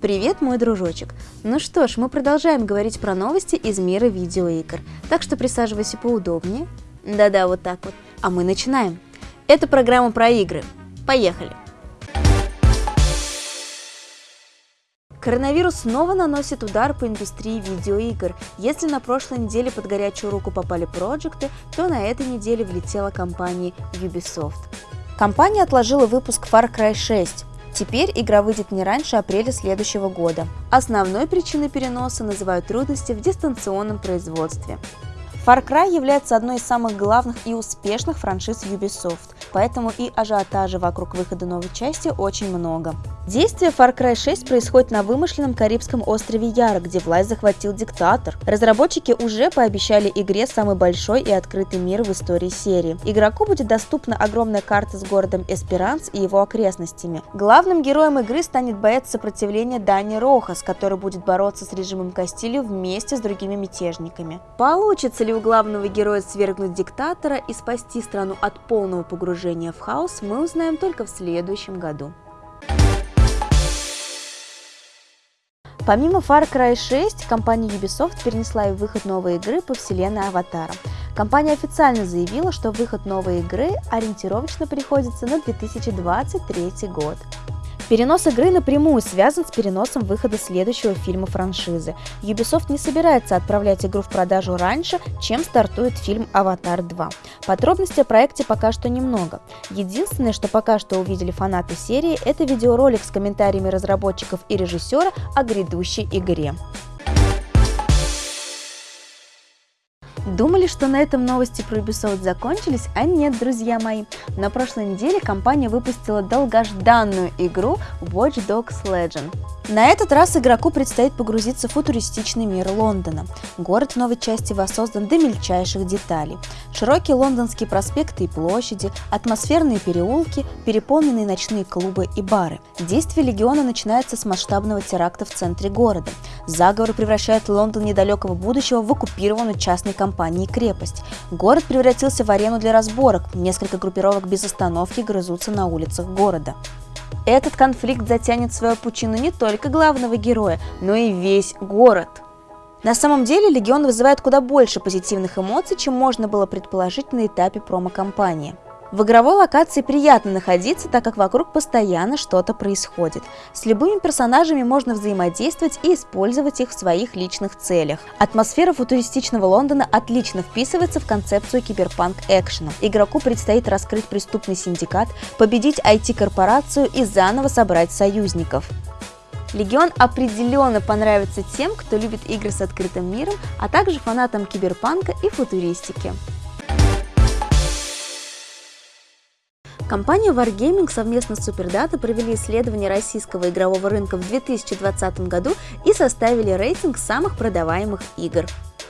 Привет, мой дружочек! Ну что ж, мы продолжаем говорить про новости из мира видеоигр, так что присаживайся поудобнее. Да-да, вот так вот. А мы начинаем. Это программа про игры. Поехали! Коронавирус снова наносит удар по индустрии видеоигр. Если на прошлой неделе под горячую руку попали проекты, то на этой неделе влетела компания Ubisoft. Компания отложила выпуск Far Cry 6, Теперь игра выйдет не раньше апреля следующего года. Основной причиной переноса называют трудности в дистанционном производстве. Far Cry является одной из самых главных и успешных франшиз Ubisoft, поэтому и ажиотажа вокруг выхода новой части очень много. Действие Far Cry 6 происходит на вымышленном карибском острове Яра, где власть захватил диктатор. Разработчики уже пообещали игре самый большой и открытый мир в истории серии. Игроку будет доступна огромная карта с городом Эсперанс и его окрестностями. Главным героем игры станет боец сопротивления Дани Рохас, который будет бороться с режимом Кастилью вместе с другими мятежниками. Получится ли у главного героя свергнуть диктатора и спасти страну от полного погружения в хаос, мы узнаем только в следующем году. Помимо Far Cry 6, компания Ubisoft перенесла и выход новой игры по вселенной Аватара. Компания официально заявила, что выход новой игры ориентировочно приходится на 2023 год. Перенос игры напрямую связан с переносом выхода следующего фильма франшизы. Ubisoft не собирается отправлять игру в продажу раньше, чем стартует фильм «Аватар 2». Подробностей о проекте пока что немного. Единственное, что пока что увидели фанаты серии, это видеоролик с комментариями разработчиков и режиссера о грядущей игре. Думали, что на этом новости про Ubisoft закончились, а нет, друзья мои. На прошлой неделе компания выпустила долгожданную игру Watch Dogs Legion. На этот раз игроку предстоит погрузиться в футуристичный мир Лондона. Город в новой части воссоздан до мельчайших деталей. Широкие лондонские проспекты и площади, атмосферные переулки, переполненные ночные клубы и бары. Действие Легиона начинается с масштабного теракта в центре города. Заговор превращает Лондон недалекого будущего в оккупированную частной компанией крепость. Город превратился в арену для разборок, несколько группировок без остановки грызутся на улицах города. Этот конфликт затянет свою пучину не только главного героя, но и весь город. На самом деле Легион вызывает куда больше позитивных эмоций, чем можно было предположить на этапе промо-компании. В игровой локации приятно находиться, так как вокруг постоянно что-то происходит. С любыми персонажами можно взаимодействовать и использовать их в своих личных целях. Атмосфера футуристичного Лондона отлично вписывается в концепцию киберпанк-экшена. Игроку предстоит раскрыть преступный синдикат, победить IT-корпорацию и заново собрать союзников. Легион определенно понравится тем, кто любит игры с открытым миром, а также фанатам киберпанка и футуристики. Компания Wargaming совместно с Superdata провели исследование российского игрового рынка в 2020 году и составили рейтинг самых продаваемых игр.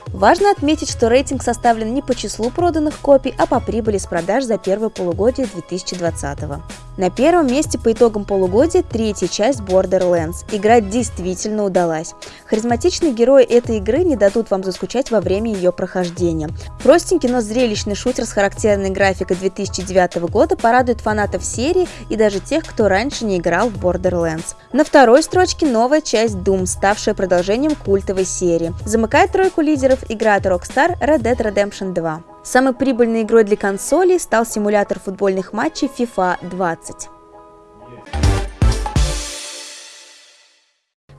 Важно отметить, что рейтинг составлен не по числу проданных копий, а по прибыли с продаж за первое полугодие 2020 года. На первом месте по итогам полугодия третья часть Borderlands. Игра действительно удалась. Харизматичные герои этой игры не дадут вам заскучать во время ее прохождения. Простенький, но зрелищный шутер с характерной графикой 2009 года порадует фанатов серии и даже тех, кто раньше не играл в Borderlands. На второй строчке новая часть Doom, ставшая продолжением культовой серии. Замыкает тройку лидеров игра от Rockstar Red Dead Redemption 2. Самой прибыльной игрой для консолей стал симулятор футбольных матчей FIFA 20.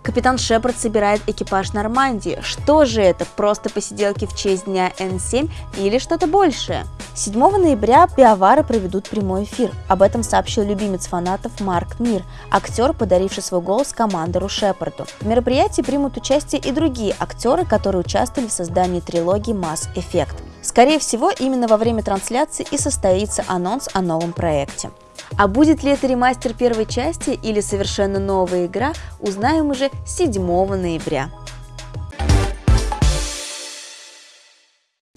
Капитан Шепард собирает экипаж Нормандии. Что же это? Просто посиделки в честь дня N7 или что-то большее? 7 ноября пиавары проведут прямой эфир. Об этом сообщил любимец фанатов Марк Мир, актер, подаривший свой голос командору Шепарду. В мероприятии примут участие и другие актеры, которые участвовали в создании трилогии Mass Effect. Скорее всего, именно во время трансляции и состоится анонс о новом проекте. А будет ли это ремастер первой части или совершенно новая игра, узнаем уже 7 ноября.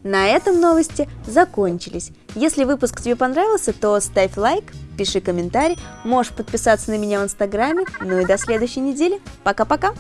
На этом новости закончились. Если выпуск тебе понравился, то ставь лайк, пиши комментарий, можешь подписаться на меня в инстаграме. Ну и до следующей недели. Пока-пока!